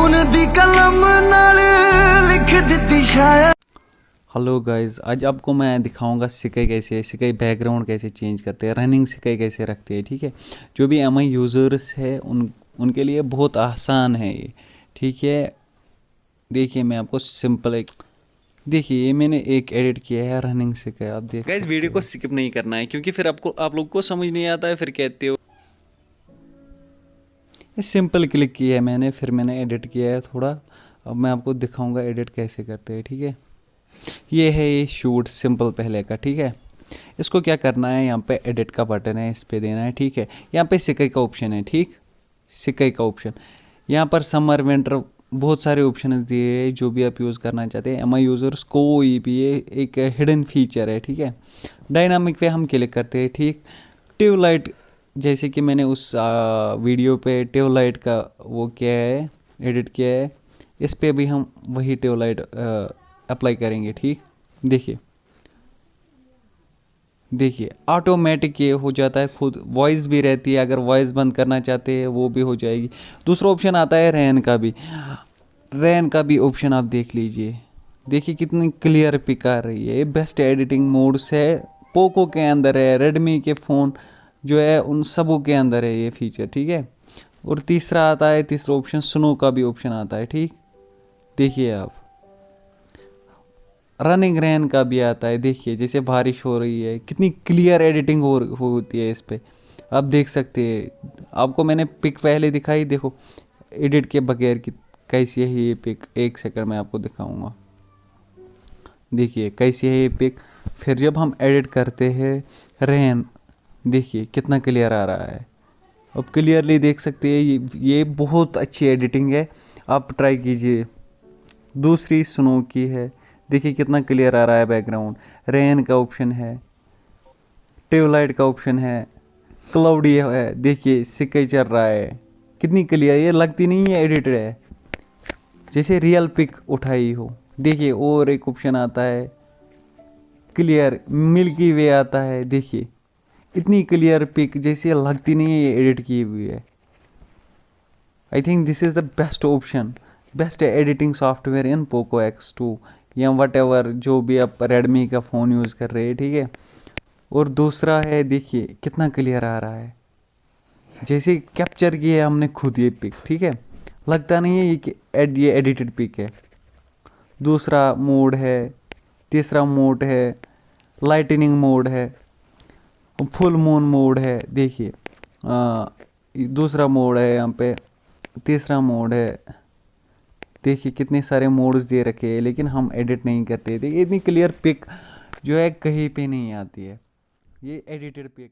ਖੂਨ ਦੀ ਕਲਮ ਨਾਲ ਲਿਖ ਦਿੱਤੀ ਸ਼ਾਇਰ हेलो गाइस आज आपको मैं दिखाऊंगा सिकाई कैसे सिकाई बैकग्राउंड कैसे चेंज करते हैं रनिंग सिकाई कैसे रखते हैं ठीक है जो भी एम यूज़र्स है उन उनके लिए बहुत आसान है ये ठीक है देखिए मैं आपको सिंपल एक देखिए ये मैंने एक एडिट किया है रनिंग सिकाई आप देख गाइस वीडियो को स्किप नहीं करना है क्योंकि फिर आपको आप लोग को समझ नहीं आता है फिर कहते हो ये सिंपल क्लिक किया है मैंने, फिर मैंने एडिट किया है थोड़ा। अब मैं आपको दिखाऊँगा एडिट कैसे करते हैं, ठीक है? ये है ये शूट सिंपल पहले का, ठीक है? इसको क्या करना है, यहाँ पे एडिट का बटन है, इस पर देना है, ठीक है? यहाँ पे सिकई का ऑप्शन है, ठीक? सिकई का ऑप्शन यहाँ पर समर विंटर बहुत सारे ऑप्शन दिए हैं, जो भी आप यूज़ करना चाहते हैं। एम आई यूज़र्स कोई भी ये एक हिडन फीचर है, ठीक है? डायनामिक पे हम क्लिक करते हैं, ठीक? ट्यूबलाइट जैसे कि मैंने उस वीडियो पे ट्यूबलाइट का वो किया है, एडिट किया है, इस पे भी हम वही ट्यूबलाइट अप्लाई करेंगे, ठीक? देखिए। देखिए ऑटोमेटिक ये हो जाता है, खुद वॉइस भी रहती है, अगर वॉइस बंद करना चाहते हैं, वो भी हो जाएगी। दूसरा ऑप्शन आता है रैन का भी। रैन का भी ऑप्शन आप देख लीजिए। देखिए कितनी क्लियर पिक आ रही है। बेस्ट एडिटिंग मोड्स है पोको के अंदर है रेडमी के फ़ोन जो है उन सबों के अंदर है ये फीचर ठीक है? और तीसरा आता है, तीसरा ऑप्शन स्नो का भी ऑप्शन आता है, ठीक? देखिए आप। रनिंग रैन का भी आता है, देखिए, जैसे बारिश हो रही है, कितनी क्लियर एडिटिंग हो होती है इस पर आप देख सकते हैं, आपको मैंने पिक पहले दिखाई, देखो एडिट के बगैर की, कैसी है ये पिक एक सेकंड में आपको दिखाऊँगा। देखिए, कैसी है ये पिक फिर जब हम एडिट करते हैं रैन देखिए कितना क्लियर आ रहा है। अब क्लियरली देख सकते हैं, ये ये बहुत अच्छी एडिटिंग है। आप ट्राई कीजिए। दूसरी स्नो की है। देखिए कितना क्लियर आ रहा है बैकग्राउंड रेन का ऑप्शन है। ट्यूबलाइट का ऑप्शन है। क्लाउडी है। देखिए, सिक्के चल रहा है। कितनी क्लियर ये लगती नहीं है एडिटेड है। जैसे रियल पिक उठाई हो। देखिए और एक ऑप्शन आता है। क्लियर मिल्की वे आता है। देखिए इतनी क्लियर पिक जैसे लगती नहीं है, ये एडिट की हुई है। I think this is the best option best editing software in Poco X two या वट एवर जो भी आप रेडमी का फ़ोन यूज़ कर रहे हैं, ठीक है? और दूसरा है, देखिए, कितना क्लियर आ रहा है। जैसे कैप्चर किया है हमने खुद ये पिक ठीक है? लगता नहीं है ये कि एड ये एडिटेड पिक है। दूसरा मोड है, तीसरा मोड है लाइटनिंग मोड है। फुल मून मोड है, देखिए। दूसरा मोड है यहाँ पे, तीसरा मोड है। देखिए कितने सारे मोड्स दे रखे हैं, लेकिन हम एडिट नहीं करते। देखिए, इतनी क्लियर पिक जो है कहीं पे नहीं आती है। ये एडिटेड पिक